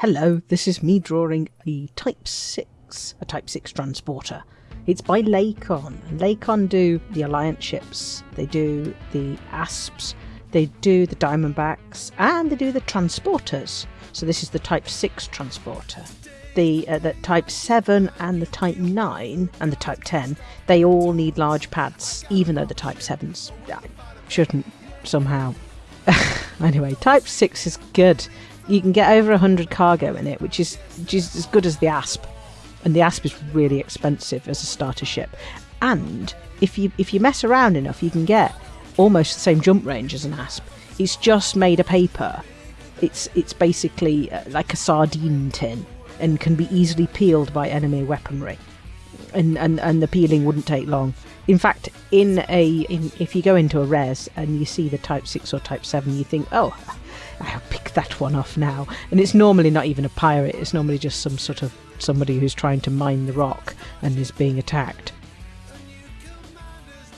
Hello, this is me drawing a Type 6, a Type 6 transporter. It's by Lakon. Lakon do the Alliance ships, they do the Asps, they do the Diamondbacks, and they do the transporters. So this is the Type 6 transporter. The, uh, the Type 7 and the Type 9 and the Type 10, they all need large pads, even though the Type 7s uh, shouldn't somehow. anyway, Type 6 is good. You can get over 100 cargo in it, which is, is as good as the Asp. And the Asp is really expensive as a starter ship. And if you if you mess around enough, you can get almost the same jump range as an Asp. It's just made of paper. It's it's basically uh, like a sardine tin and can be easily peeled by enemy weaponry. And, and, and the peeling wouldn't take long. In fact, in a in, if you go into a res and you see the Type Six or Type Seven, you think, oh, that one off now. And it's normally not even a pirate. It's normally just some sort of somebody who's trying to mine the rock and is being attacked.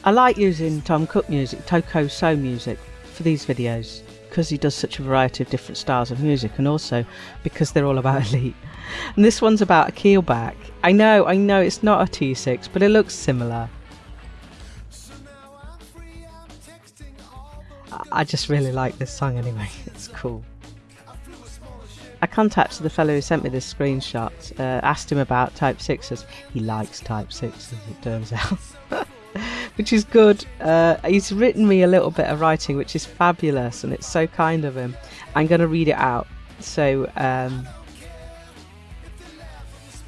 I like using Tom Cook music, Toko So music, for these videos because he does such a variety of different styles of music and also because they're all about elite. And this one's about a keelback. I know, I know it's not a T6, but it looks similar. I just really like this song anyway, it's cool. Contacted the fellow who sent me this screenshot, uh, asked him about Type 6s. He likes Type 6s, it turns out. which is good. Uh, he's written me a little bit of writing, which is fabulous, and it's so kind of him. I'm going to read it out. So, um,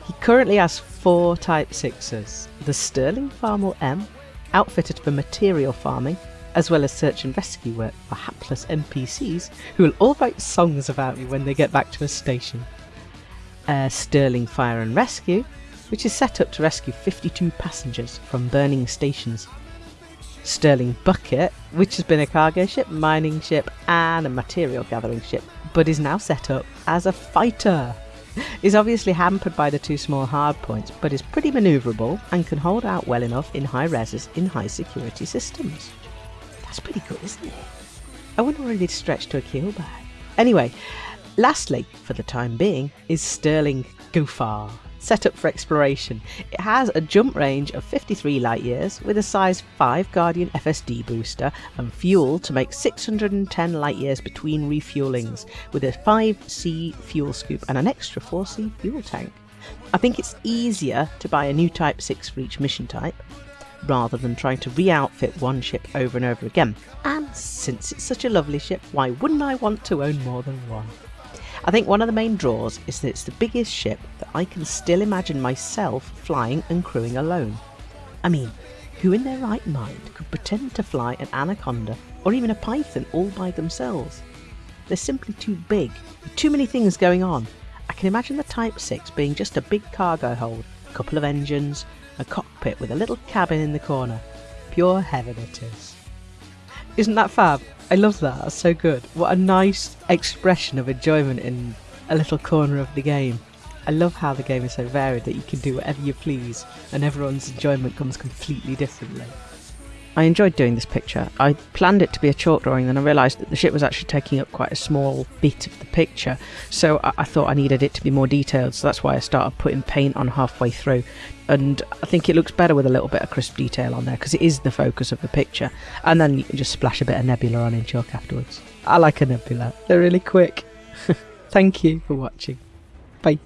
he currently has four Type 6s the Sterling Farmer M, outfitted for material farming, as well as search and rescue work for hapless NPCs who will all write songs about me when they get back to a station. Uh, Sterling Fire and Rescue, which is set up to rescue 52 passengers from burning stations. Sterling Bucket, which has been a cargo ship, mining ship, and a material gathering ship, but is now set up as a fighter. Is obviously hampered by the two small hardpoints, but is pretty manoeuvrable and can hold out well enough in high reses in high security systems. That's pretty good, isn't it? I wonder where they'd stretch to a keelback. Anyway, lastly, for the time being, is Sterling Gofar, set up for exploration. It has a jump range of 53 light years with a size 5 Guardian FSD booster and fuel to make 610 light years between refuelings with a 5C fuel scoop and an extra 4C fuel tank. I think it's easier to buy a new Type 6 for each mission type, rather than trying to re-outfit one ship over and over again. And since it's such a lovely ship, why wouldn't I want to own more than one? I think one of the main draws is that it's the biggest ship that I can still imagine myself flying and crewing alone. I mean, who in their right mind could pretend to fly an Anaconda or even a Python all by themselves? They're simply too big, too many things going on. I can imagine the Type 6 being just a big cargo hold, a couple of engines, a cockpit with a little cabin in the corner. Pure heaven it is. Isn't that fab? I love that. That's so good. What a nice expression of enjoyment in a little corner of the game. I love how the game is so varied that you can do whatever you please and everyone's enjoyment comes completely differently. I enjoyed doing this picture. I planned it to be a chalk drawing, then I realised that the ship was actually taking up quite a small bit of the picture, so I, I, thought I needed it to be more detailed, so that's why I started putting paint on halfway through. And I think it looks better with a little bit of crisp detail on there because it is the focus of the picture, and then you can just splash a bit of nebula on in chalk afterwards. I like a nebula, they're really quick. Thank you for watching. Bye.